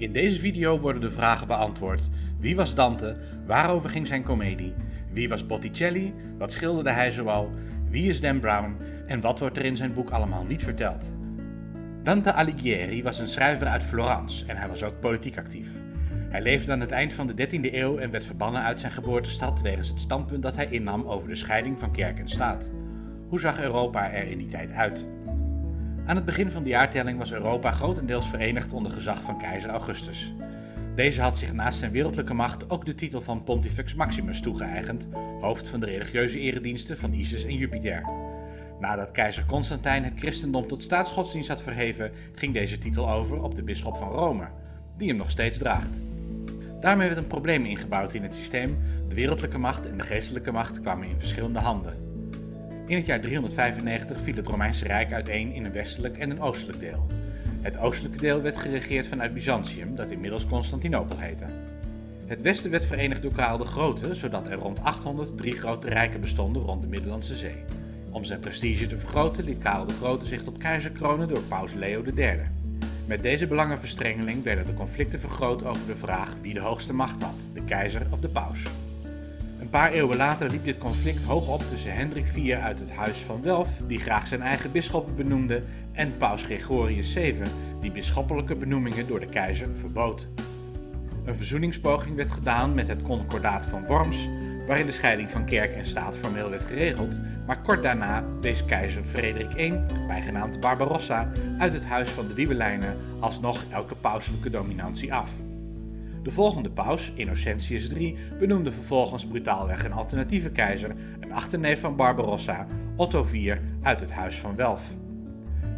In deze video worden de vragen beantwoord. Wie was Dante? Waarover ging zijn komedie? Wie was Botticelli? Wat schilderde hij zoal? Wie is Dan Brown? En wat wordt er in zijn boek allemaal niet verteld? Dante Alighieri was een schrijver uit Florence en hij was ook politiek actief. Hij leefde aan het eind van de 13e eeuw en werd verbannen uit zijn geboortestad wegens het standpunt dat hij innam over de scheiding van kerk en staat. Hoe zag Europa er in die tijd uit? Aan het begin van de jaartelling was Europa grotendeels verenigd onder gezag van keizer Augustus. Deze had zich naast zijn wereldlijke macht ook de titel van Pontifex Maximus toegeëigend, hoofd van de religieuze erediensten van Isis en Jupiter. Nadat keizer Constantijn het christendom tot staatsgodsdienst had verheven, ging deze titel over op de bisschop van Rome, die hem nog steeds draagt. Daarmee werd een probleem ingebouwd in het systeem, de wereldlijke macht en de geestelijke macht kwamen in verschillende handen. In het jaar 395 viel het Romeinse Rijk uiteen in een westelijk en een oostelijk deel. Het oostelijke deel werd geregeerd vanuit Byzantium, dat inmiddels Constantinopel heette. Het westen werd verenigd door Karel de Grote, zodat er rond 800 drie grote rijken bestonden rond de Middellandse Zee. Om zijn prestige te vergroten liet Karel de Grote zich tot keizer kronen door paus Leo III. Met deze belangenverstrengeling werden de conflicten vergroot over de vraag wie de hoogste macht had, de keizer of de paus. Een paar eeuwen later liep dit conflict hoog op tussen Hendrik IV uit het Huis van Welf, die graag zijn eigen bisschoppen benoemde, en paus Gregorius VII, die bisschoppelijke benoemingen door de keizer verbood. Een verzoeningspoging werd gedaan met het Concordaat van Worms, waarin de scheiding van kerk en staat formeel werd geregeld, maar kort daarna wees keizer Frederik I, bijgenaamd Barbarossa, uit het Huis van de Wiebelijnen alsnog elke pauselijke dominantie af. De volgende paus, Innocentius III, benoemde vervolgens brutaalweg een alternatieve keizer, een achterneef van Barbarossa, Otto IV, uit het Huis van Welf.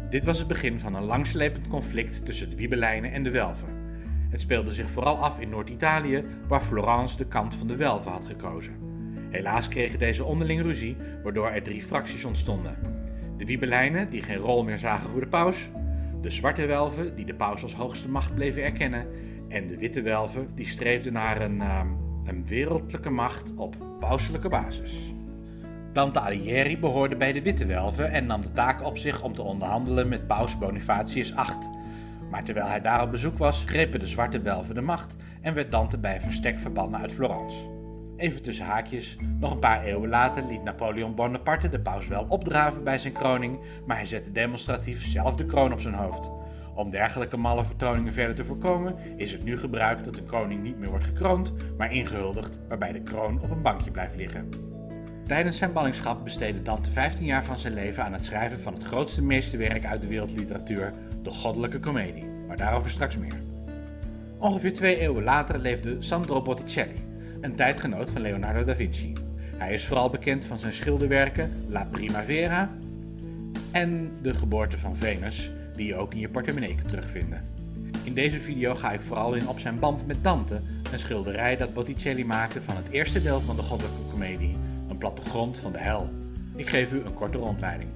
Dit was het begin van een langslepend conflict tussen de Wiebelijnen en de Welfen. Het speelde zich vooral af in Noord-Italië, waar Florence de kant van de Welfen had gekozen. Helaas kregen deze onderling ruzie, waardoor er drie fracties ontstonden. De Wiebelijnen, die geen rol meer zagen voor de paus, de Zwarte Welfen, die de paus als hoogste macht bleven erkennen, en de witte welven die streefden naar een, uh, een wereldlijke macht op pauselijke basis. Dante Alighieri behoorde bij de witte welven en nam de taak op zich om te onderhandelen met paus Bonifatius VIII. Maar terwijl hij daar op bezoek was, grepen de zwarte welven de macht en werd Dante bij verstek verbannen uit Florence. Even tussen haakjes, nog een paar eeuwen later liet Napoleon Bonaparte de paus wel opdraven bij zijn kroning, maar hij zette demonstratief zelf de kroon op zijn hoofd. Om dergelijke malle vertoningen verder te voorkomen, is het nu gebruikt dat de koning niet meer wordt gekroond, maar ingehuldigd, waarbij de kroon op een bankje blijft liggen. Tijdens zijn ballingschap besteedde Dante 15 jaar van zijn leven aan het schrijven van het grootste meesterwerk uit de wereldliteratuur, de Goddelijke Comedie, maar daarover straks meer. Ongeveer twee eeuwen later leefde Sandro Botticelli, een tijdgenoot van Leonardo da Vinci. Hij is vooral bekend van zijn schilderwerken La Primavera en De Geboorte van Venus, die je ook in je portemonnee kunt terugvinden. In deze video ga ik vooral in op zijn band met Dante, een schilderij dat Botticelli maakte van het eerste deel van de goddelijke komedie, een plattegrond van de hel. Ik geef u een korte rondleiding.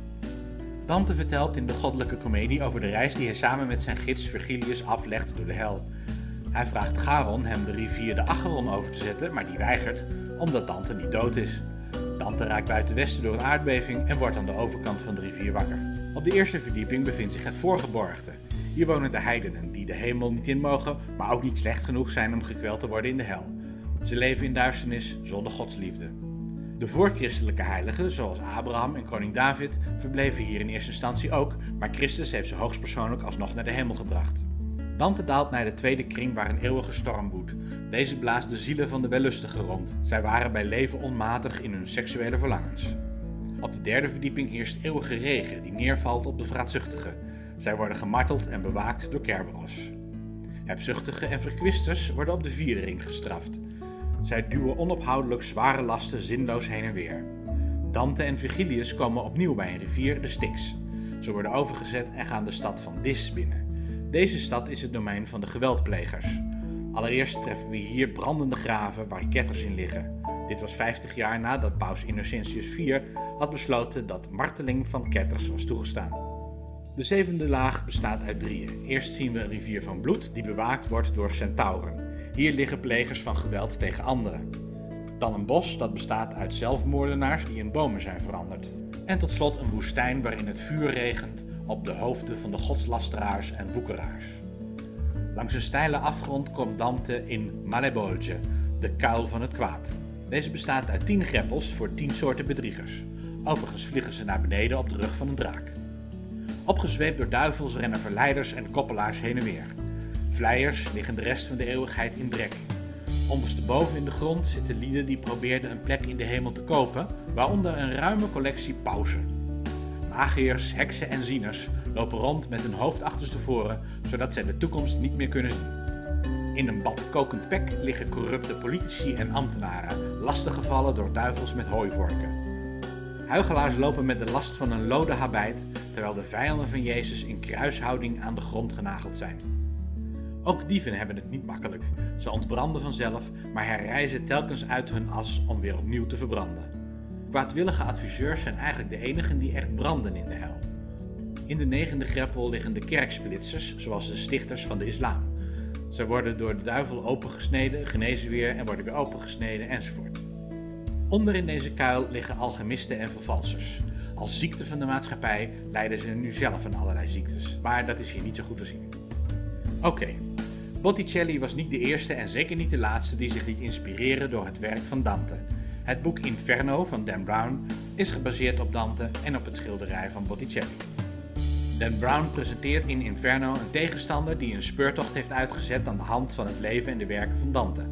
Dante vertelt in de goddelijke komedie over de reis die hij samen met zijn gids Virgilius aflegt door de hel. Hij vraagt Charon hem de rivier de Acheron over te zetten, maar die weigert, omdat Dante niet dood is. Dante raakt buiten westen door een aardbeving en wordt aan de overkant van de rivier wakker. Op de eerste verdieping bevindt zich het voorgeborgte. Hier wonen de heidenen, die de hemel niet in mogen, maar ook niet slecht genoeg zijn om gekweld te worden in de hel. Ze leven in duisternis zonder godsliefde. De voorchristelijke heiligen, zoals Abraham en koning David, verbleven hier in eerste instantie ook, maar Christus heeft ze hoogstpersoonlijk alsnog naar de hemel gebracht. Dante daalt naar de tweede kring waar een eeuwige storm woedt. Deze blaast de zielen van de wellustigen rond. Zij waren bij leven onmatig in hun seksuele verlangens. Op de derde verdieping heerst eeuwige regen die neervalt op de vraatzuchtigen. Zij worden gemarteld en bewaakt door Kerberos. Hebzuchtigen en verkwisters worden op de vierde ring gestraft. Zij duwen onophoudelijk zware lasten zinloos heen en weer. Dante en Virgilius komen opnieuw bij een rivier, de Styx. Ze worden overgezet en gaan de stad van Dis binnen. Deze stad is het domein van de geweldplegers. Allereerst treffen we hier brandende graven waar ketters in liggen. Dit was 50 jaar nadat paus Innocentius IV had besloten dat marteling van ketters was toegestaan. De zevende laag bestaat uit drieën. Eerst zien we een rivier van bloed die bewaakt wordt door centauren. Hier liggen plegers van geweld tegen anderen. Dan een bos dat bestaat uit zelfmoordenaars die in bomen zijn veranderd. En tot slot een woestijn waarin het vuur regent op de hoofden van de godslasteraars en woekeraars. Langs een steile afgrond komt Dante in Malebolge, de kuil van het kwaad. Deze bestaat uit 10 greppels voor 10 soorten bedriegers. Overigens vliegen ze naar beneden op de rug van een draak. Opgezweept door duivels rennen verleiders en koppelaars heen en weer. Vleiers liggen de rest van de eeuwigheid in drek. Ondersteboven in de grond zitten lieden die probeerden een plek in de hemel te kopen, waaronder een ruime collectie pausen. Magiërs, heksen en zieners lopen rond met hun hoofd achterstevoren, zodat zij de toekomst niet meer kunnen zien. In een bad kokend pek liggen corrupte politici en ambtenaren, lastiggevallen door duivels met hooivorken. Huigelaars lopen met de last van een lode habijt, terwijl de vijanden van Jezus in kruishouding aan de grond genageld zijn. Ook dieven hebben het niet makkelijk. Ze ontbranden vanzelf, maar herrijzen telkens uit hun as om weer opnieuw te verbranden. Kwaadwillige adviseurs zijn eigenlijk de enigen die echt branden in de hel. In de negende greppel liggen de kerksplitsers, zoals de stichters van de islam. Ze worden door de duivel opengesneden, genezen weer en worden weer opengesneden enzovoort. Onder in deze kuil liggen alchemisten en vervalsers. Als ziekte van de maatschappij lijden ze nu zelf aan allerlei ziektes, maar dat is hier niet zo goed te zien. Oké, Botticelli was niet de eerste en zeker niet de laatste die zich liet inspireren door het werk van Dante. Het boek Inferno van Dan Brown is gebaseerd op Dante en op het schilderij van Botticelli. Dan Brown presenteert in Inferno een tegenstander die een speurtocht heeft uitgezet aan de hand van het leven en de werken van Dante.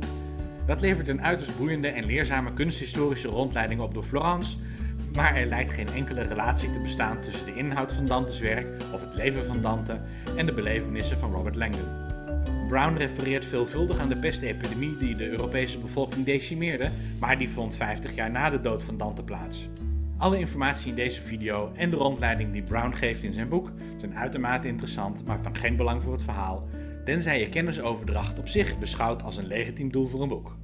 Dat levert een uiterst boeiende en leerzame kunsthistorische rondleiding op door Florence, maar er lijkt geen enkele relatie te bestaan tussen de inhoud van Dantes werk of het leven van Dante en de belevenissen van Robert Langdon. Brown refereert veelvuldig aan de pestepidemie die de Europese bevolking decimeerde, maar die vond 50 jaar na de dood van Dante plaats. Alle informatie in deze video en de rondleiding die Brown geeft in zijn boek zijn uitermate interessant, maar van geen belang voor het verhaal, tenzij je kennisoverdracht op zich beschouwt als een legitiem doel voor een boek.